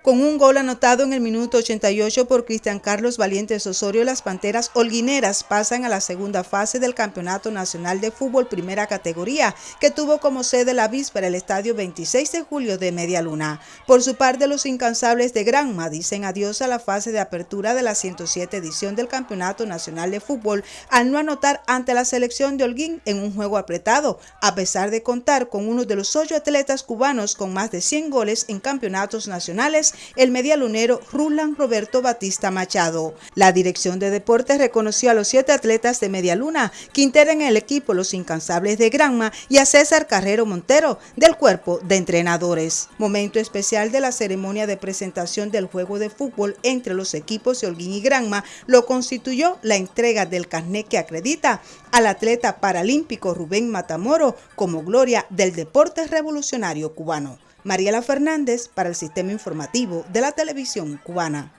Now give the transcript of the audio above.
Con un gol anotado en el minuto 88 por Cristian Carlos Valientes Osorio, las Panteras Holguineras pasan a la segunda fase del Campeonato Nacional de Fútbol Primera Categoría, que tuvo como sede la víspera el Estadio 26 de julio de Media Luna. Por su parte, los incansables de Granma dicen adiós a la fase de apertura de la 107 edición del Campeonato Nacional de Fútbol al no anotar ante la selección de Holguín en un juego apretado, a pesar de contar con uno de los ocho atletas cubanos con más de 100 goles en campeonatos nacionales el medialunero Rulan Roberto Batista Machado. La Dirección de Deportes reconoció a los siete atletas de Medialuna que integran el equipo Los Incansables de Granma y a César Carrero Montero del cuerpo de entrenadores. Momento especial de la ceremonia de presentación del juego de fútbol entre los equipos de Holguín y Granma lo constituyó la entrega del carnet que acredita al atleta paralímpico Rubén Matamoro como gloria del deporte revolucionario cubano. Mariela Fernández para el Sistema Informativo de la Televisión Cubana.